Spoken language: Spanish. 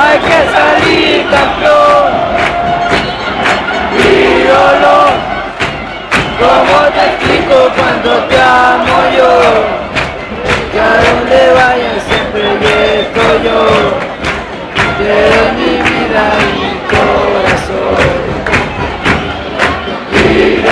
Hay que salir campeón y dolor. ¿Cómo te explico cuando te amo yo? Que a donde vaya siempre estoy yo. Te doy mi vida y mi corazón. Y